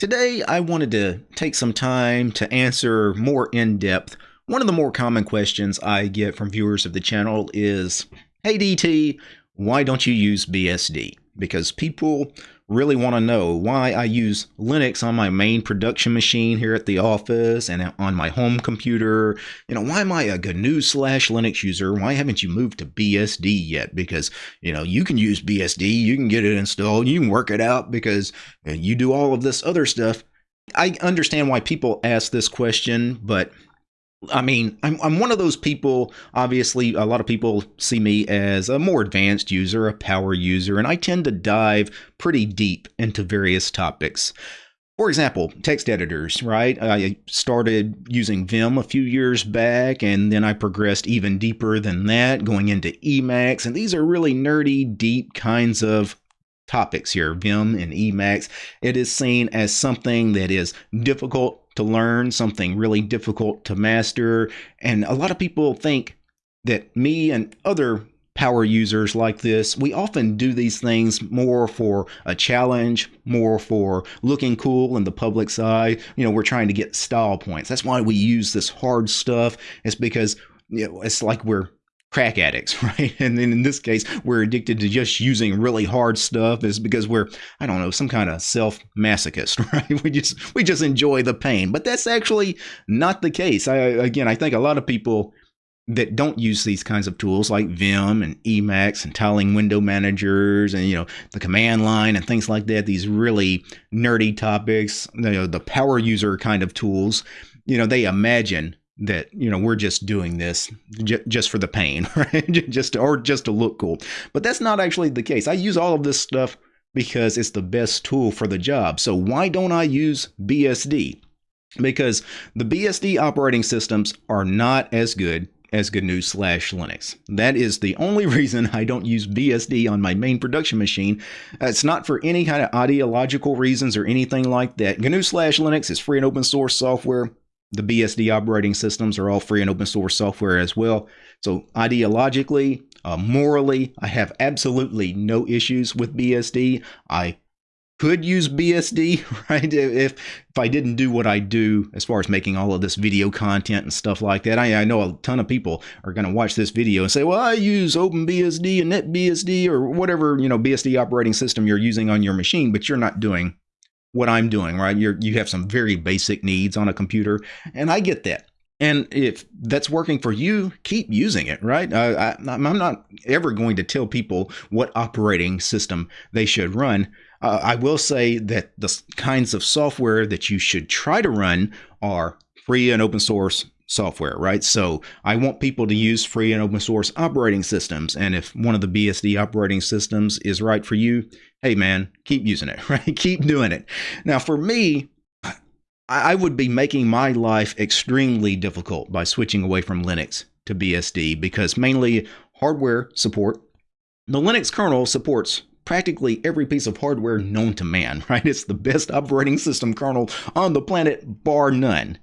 Today, I wanted to take some time to answer more in depth. One of the more common questions I get from viewers of the channel is Hey DT, why don't you use BSD? Because people really want to know why I use Linux on my main production machine here at the office and on my home computer. You know, why am I a GNU slash Linux user? Why haven't you moved to BSD yet? Because, you know, you can use BSD, you can get it installed, you can work it out because you do all of this other stuff. I understand why people ask this question, but I mean, I'm, I'm one of those people. Obviously, a lot of people see me as a more advanced user, a power user, and I tend to dive pretty deep into various topics. For example, text editors, right? I started using Vim a few years back, and then I progressed even deeper than that, going into Emacs. And these are really nerdy, deep kinds of topics here Vim and Emacs. It is seen as something that is difficult to learn, something really difficult to master. And a lot of people think that me and other power users like this, we often do these things more for a challenge, more for looking cool in the public's eye. You know, we're trying to get style points. That's why we use this hard stuff. It's because you know, it's like we're crack addicts, right? And then in this case, we're addicted to just using really hard stuff is because we're, I don't know, some kind of self masochist, right? We just we just enjoy the pain. But that's actually not the case. I again, I think a lot of people that don't use these kinds of tools like Vim and Emacs and tiling window managers and you know the command line and things like that, these really nerdy topics, you know, the power user kind of tools, you know, they imagine that you know we're just doing this j- just for the pain right just or just to look cool but that's not actually the case i use all of this stuff because it's the best tool for the job so why don't i use bsd because the bsd operating systems are not as good as GNU slash Linux. That is the only reason I don't use BSD on my main production machine. It's not for any kind of ideological reasons or anything like that. GNU slash Linux is free and open source software the BSD operating systems are all free and open source software as well. So ideologically, uh, morally, I have absolutely no issues with BSD. I could use BSD, right? If if I didn't do what I do as far as making all of this video content and stuff like that, I, I know a ton of people are going to watch this video and say, "Well, I use OpenBSD and NetBSD or whatever you know BSD operating system you're using on your machine, but you're not doing what I'm doing, right? You you have some very basic needs on a computer, and I get that. And if that's working for you, keep using it, right? I, am not ever going to tell people what operating system they should run. Uh, I will say that the kinds of software that you should try to run are free and open source software, right? So I want people to use free and open source operating systems. And if one of the BSD operating systems is right for you, hey man, keep using it, right? keep doing it. Now, for me, I would be making my life extremely difficult by switching away from Linux to BSD because mainly hardware support. The Linux kernel supports practically every piece of hardware known to man, right? It's the best operating system kernel on the planet, bar none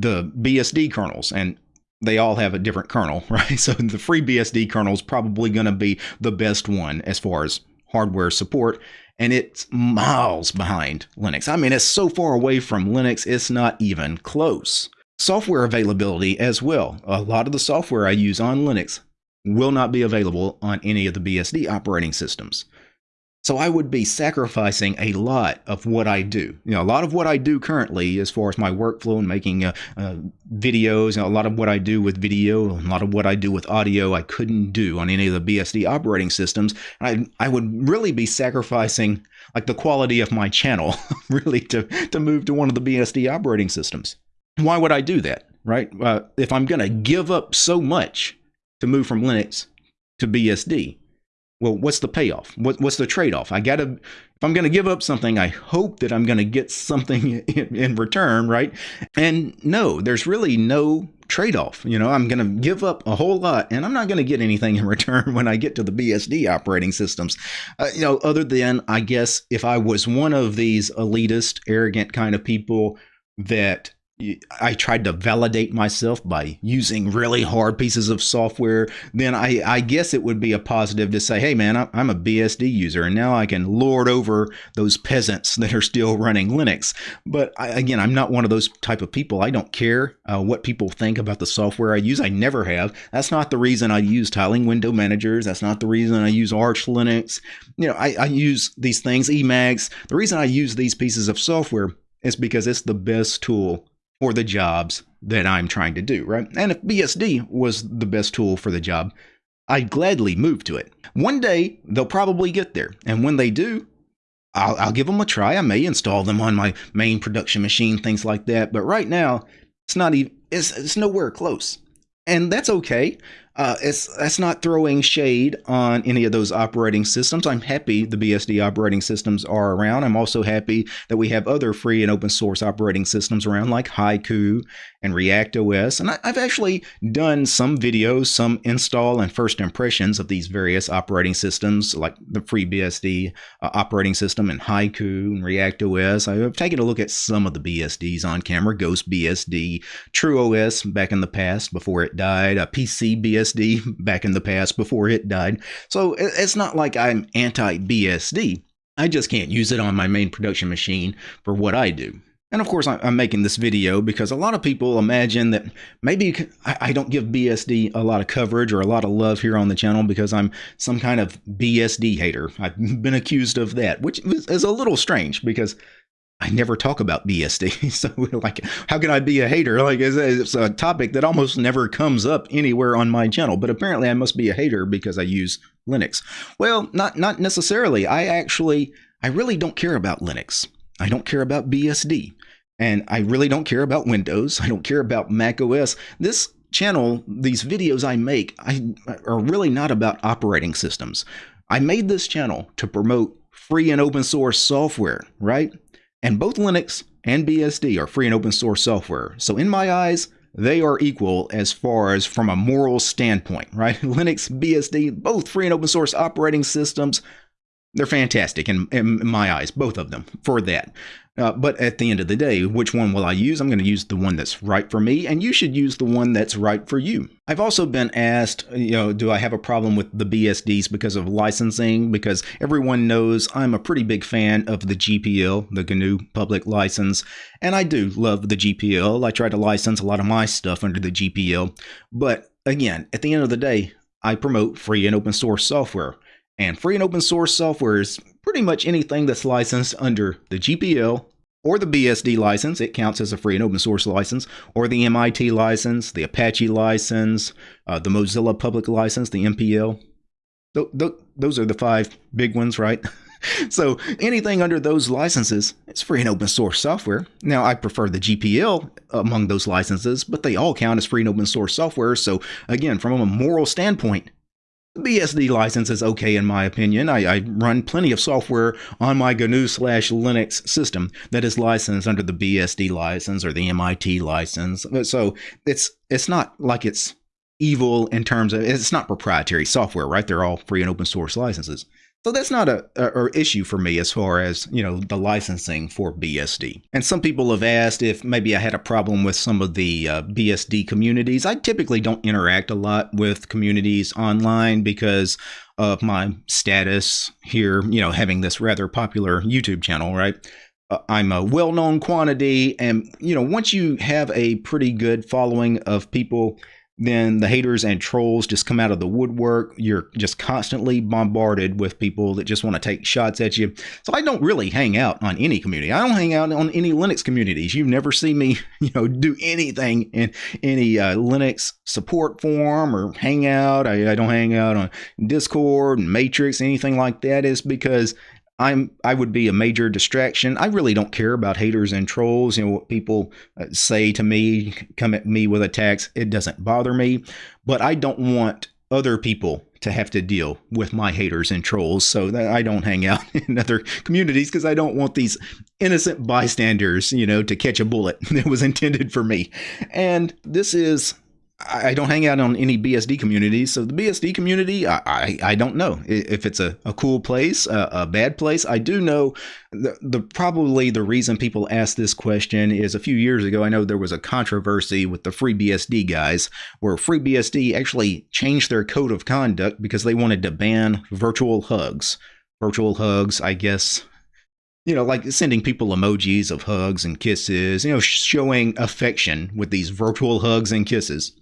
the BSD kernels and they all have a different kernel, right? So the FreeBSD kernel is probably going to be the best one as far as hardware support, and it's miles behind Linux. I mean, it's so far away from Linux, it's not even close. Software availability as well. A lot of the software I use on Linux will not be available on any of the BSD operating systems. So I would be sacrificing a lot of what I do. You know, a lot of what I do currently, as far as my workflow and making uh, uh, videos, you know, a lot of what I do with video, a lot of what I do with audio, I couldn't do on any of the BSD operating systems. I I would really be sacrificing like the quality of my channel, really, to to move to one of the BSD operating systems. Why would I do that, right? Uh, if I'm going to give up so much to move from Linux to BSD well, what's the payoff? What, what's the trade off? I got to, if I'm going to give up something, I hope that I'm going to get something in, in, return, right? And no, there's really no trade off. You know, I'm going to give up a whole lot and I'm not going to get anything in return when I get to the BSD operating systems. Uh, you know, other than, I guess, if I was one of these elitist, arrogant kind of people that I tried to validate myself by using really hard pieces of software, then I, I guess it would be a positive to say, hey man, I'm a BSD user and now I can lord over those peasants that are still running Linux. But I, again, I'm not one of those type of people. I don't care uh, what people think about the software I use. I never have. That's not the reason I use tiling window managers. That's not the reason I use Arch Linux. You know, I, I use these things, Emacs. The reason I use these pieces of software is because it's the best tool for the jobs that I'm trying to do, right? And if BSD was the best tool for the job, I'd gladly move to it. One day, they'll probably get there. And when they do, I'll, I'll give them a try. I may install them on my main production machine, things like that. But right now, it's not even, it's, it's nowhere close. And that's okay. Uh, it's that's not throwing shade on any of those operating systems. I'm happy the BSD operating systems are around. I'm also happy that we have other free and open source operating systems around, like Haiku and ReactOS. And I, have actually done some videos, some install and first impressions of these various operating systems, like the FreeBSD uh, operating system and Haiku and ReactOS. I've taken a look at some of the BSDs on camera, GhostBSD, TrueOS back in the past before it died, a PC BSD BSD back in the past before it died. So it's not like I'm anti BSD. I just can't use it on my main production machine for what I do. And of course, I'm making this video because a lot of people imagine that maybe I don't give BSD a lot of coverage or a lot of love here on the channel because I'm some kind of BSD hater. I've been accused of that, which is a little strange because I never talk about BSD. So, like, how can I be a hater? Like, it's, it's, a topic that almost never comes up anywhere on my channel. But apparently, I must be a hater because I use Linux. Well, not not necessarily. I actually, I really don't care about Linux. I don't care about BSD, and I really don't care about Windows. I don't care about Mac OS. This channel, these videos I make, I are really not about operating systems. I made this channel to promote free and open source software, right? And both Linux and BSD are free and open source software. So in my eyes, they are equal as far as from a moral standpoint, right? Linux, BSD, both free and open source operating systems. They're fantastic in, in my eyes, both of them, for that. Uh, but at the end of the day, which one will I use? I'm going to use the one that's right for me, and you should use the one that's right for you. I've also been asked, you know, do I have a problem with the BSDs because of licensing? Because everyone knows I'm a pretty big fan of the GPL, the GNU Public License, and I do love the GPL. I try to license a lot of my stuff under the GPL. But again, at the end of the day, I promote free and open source software. And free and open source software is pretty much anything that's licensed under the GPL or the BSD license, it counts as a free and open source license, or the MIT license, the Apache license, uh, the Mozilla Public License, the MPL. Th th those are the five big ones, right? so anything under those licenses, it's free and open source software. Now, I prefer the GPL among those licenses, but they all count as free and open source software. So again, from a moral standpoint, BSD license is okay in my opinion. I, I run plenty of software on my GNU slash Linux system that is licensed under the BSD license or the MIT license. Uh, so it's it's not like it's evil in terms of it's not proprietary software, right? They're all free and open source licenses. So that's not a, a, a, issue for me as far as, you know, the licensing for BSD. And some people have asked if maybe I had a problem with some of the uh, BSD communities. I typically don't interact a lot with communities online because of my status here, you know, having this rather popular YouTube channel, right? Uh, I'm a well-known quantity and, you know, once you have a pretty good following of people then the haters and trolls just come out of the woodwork. You're just constantly bombarded with people that just want to take shots at you. So I don't really hang out on any community. I don't hang out on any Linux communities. You've never seen me, you know, do anything in any uh, Linux support forum or hangout. I, I don't hang out on Discord and Matrix, anything like that. Is because I'm I would be a major distraction. I really don't care about haters and trolls. You know what people uh, say to me, come at me with attacks. It doesn't bother me, but I don't want other people to have to deal with my haters and trolls. So I don't hang out in other communities because I don't want these innocent bystanders, you know, to catch a bullet that was intended for me. And this is I don't hang out on any BSD communities, so the BSD community, I, I, I don't know if it's a, a cool place, a, a, bad place. I do know the, the probably the reason people ask this question is a few years ago. I know there was a controversy with the FreeBSD guys, where FreeBSD actually changed their code of conduct because they wanted to ban virtual hugs. Virtual hugs, I guess, you know, like sending people emojis of hugs and kisses, you know, showing affection with these virtual hugs and kisses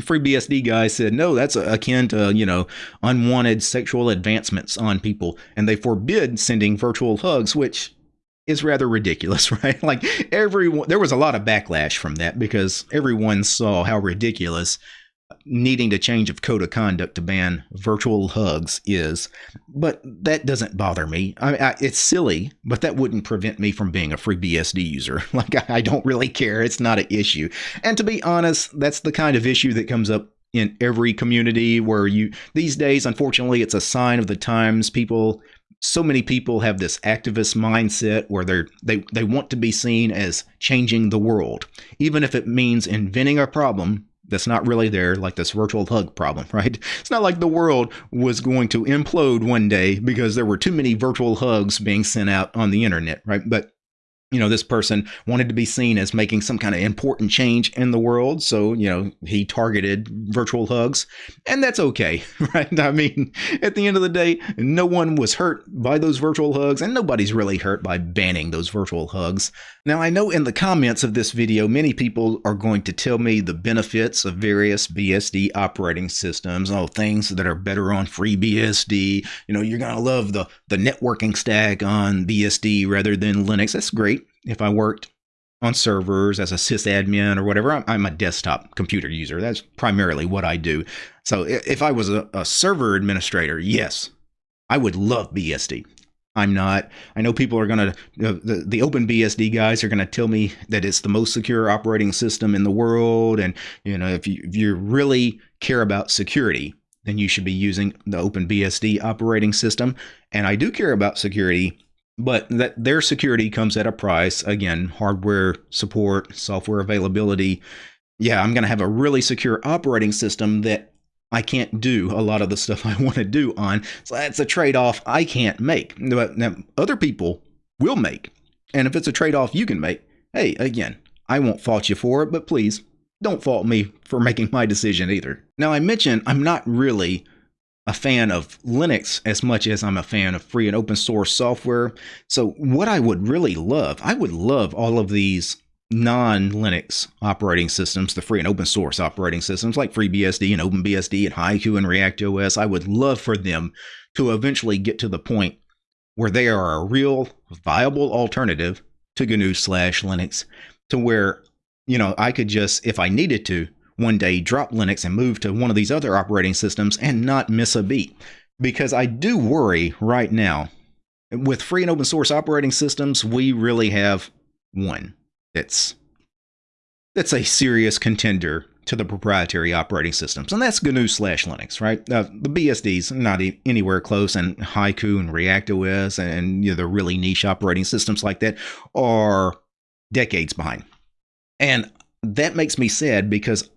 FreeBSD guy said, no, that's akin to, you know, unwanted sexual advancements on people. And they forbid sending virtual hugs, which is rather ridiculous, right? Like everyone, there was a lot of backlash from that because everyone saw how ridiculous needing to change of code of conduct to ban virtual hugs is, but that doesn't bother me. I, I, it's silly, but that wouldn't prevent me from being a FreeBSD user. Like I, I don't really care. It's not an issue. And to be honest, that's the kind of issue that comes up in every community where you these days unfortunately it's a sign of the times people so many people have this activist mindset where they're they they want to be seen as changing the world even if it means inventing a problem that's not really there, like this virtual hug problem, right? It's not like the world was going to implode one day because there were too many virtual hugs being sent out on the internet, right? But you know, this person wanted to be seen as making some kind of important change in the world. So, you know, he targeted virtual hugs, and that's okay, right? I mean, at the end of the day, no one was hurt by those virtual hugs, and nobody's really hurt by banning those virtual hugs. Now, I know in the comments of this video, many people are going to tell me the benefits of various BSD operating systems, oh, things that are better on FreeBSD. You know, you're going to love the, the networking stack on BSD rather than Linux. That's great if I worked on servers as a sysadmin or whatever, I'm, I'm, a desktop computer user. That's primarily what I do. So if I was a, a server administrator, yes, I would love BSD. I'm not. I know people are going to, the, the OpenBSD guys are going to tell me that it's the most secure operating system in the world. And, you know, if you, if you really care about security, then you should be using the OpenBSD operating system. And I do care about security but that their security comes at a price. Again, hardware support, software availability. Yeah, I'm going to have a really secure operating system that I can't do a lot of the stuff I want to do on. So that's a trade off I can't make. But now, other people will make. And if it's a trade off you can make, hey, again, I won't fault you for it, but please don't fault me for making my decision either. Now, I mentioned I'm not really a fan of Linux as much as I'm a fan of free and open source software. So, what I would really love, I would love all of these non Linux operating systems, the free and open source operating systems like FreeBSD and OpenBSD and Haiku and ReactOS. I would love for them to eventually get to the point where they are a real viable alternative to GNU slash Linux, to where, you know, I could just, if I needed to, one day drop Linux and move to one of these other operating systems and not miss a beat. Because I do worry right now with free and open source operating systems, we really have one that's that's a serious contender to the proprietary operating systems, and that's GNU slash Linux, right? Uh, the BSDs not e- anywhere close, and Haiku and ReactOS and you know, the really niche operating systems like that are decades behind, and that makes me sad because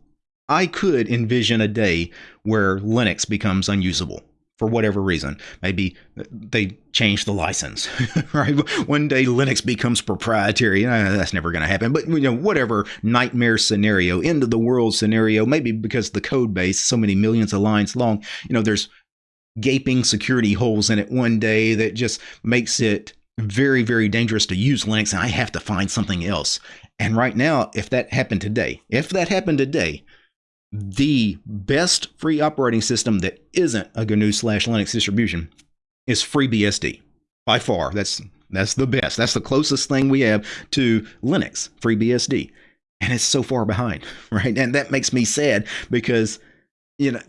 I could envision a day where Linux becomes unusable for whatever reason. Maybe they change the license, right? One day Linux becomes proprietary. Uh, that's never going to happen. But you know, whatever nightmare scenario, end of the world scenario, maybe because the code base so many millions of lines long, you know, there's gaping security holes in it one day that just makes it very, very dangerous to use Linux, and I have to find something else. And right now, if that happened today, if that happened today, the best free operating system that isn't a GNU slash Linux distribution is FreeBSD. By far, that's that's the best. That's the closest thing we have to Linux, FreeBSD. And it's so far behind, right? And that makes me sad because, you know,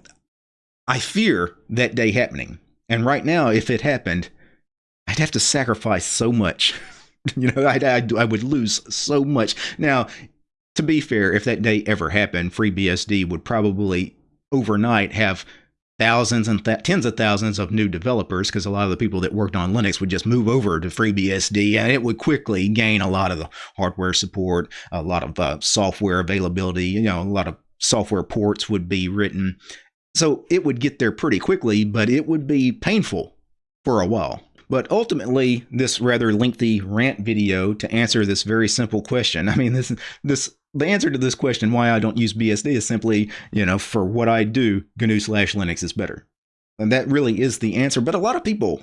I fear that day happening. And right now, if it happened, I'd have to sacrifice so much. you know, I'd, I'd, I would lose so much. Now, to be fair, if that day ever happened, FreeBSD would probably overnight have thousands and th- tens of thousands of new developers because a lot of the people that worked on Linux would just move over to FreeBSD and it would quickly gain a lot of the hardware support, a lot of uh, software availability, you know, a lot of software ports would be written. So it would get there pretty quickly, but it would be painful for a while. But ultimately, this rather lengthy rant video to answer this very simple question. I mean, this this the answer to this question, why I don't use BSD, is simply, you know, for what I do, GNU slash Linux is better. And that really is the answer. But a lot of people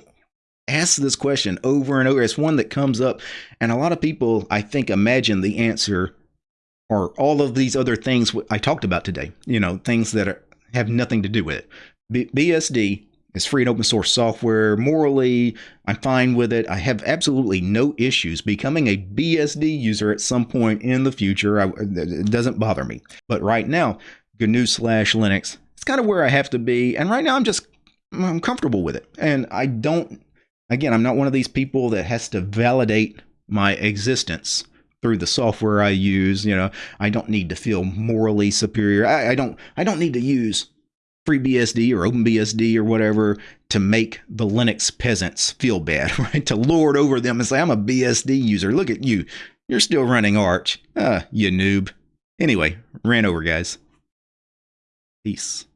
ask this question over and over. It's one that comes up, and a lot of people, I think, imagine the answer or all of these other things I talked about today. You know, things that are, have nothing to do with it. B- BSD is free and open source software. Morally, I'm fine with it. I have absolutely no issues becoming a BSD user at some point in the future. I, it doesn't bother me. But right now, GNU slash Linux, it's kind of where I have to be. And right now, I'm just I'm comfortable with it. And I don't Again, I'm not one of these people that has to validate my existence through the software I use. You know, I don't need to feel morally superior. I, I don't. I don't need to use FreeBSD or OpenBSD or whatever to make the Linux peasants feel bad, right? To lord over them and say, "I'm a BSD user. Look at you. You're still running Arch. Ah, you noob." Anyway, ran over, guys. Peace.